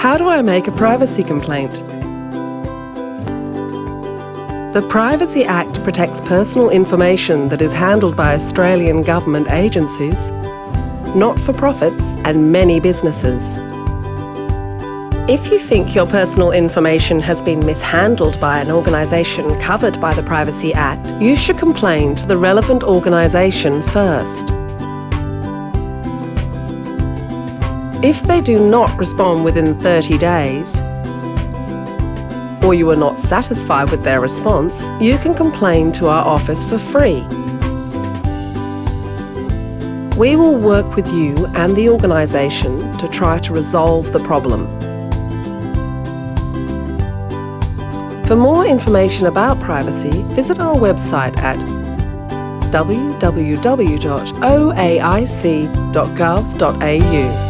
How do I make a privacy complaint? The Privacy Act protects personal information that is handled by Australian government agencies, not-for-profits and many businesses. If you think your personal information has been mishandled by an organisation covered by the Privacy Act, you should complain to the relevant organisation first. If they do not respond within 30 days, or you are not satisfied with their response, you can complain to our office for free. We will work with you and the organisation to try to resolve the problem. For more information about privacy, visit our website at www.oaic.gov.au.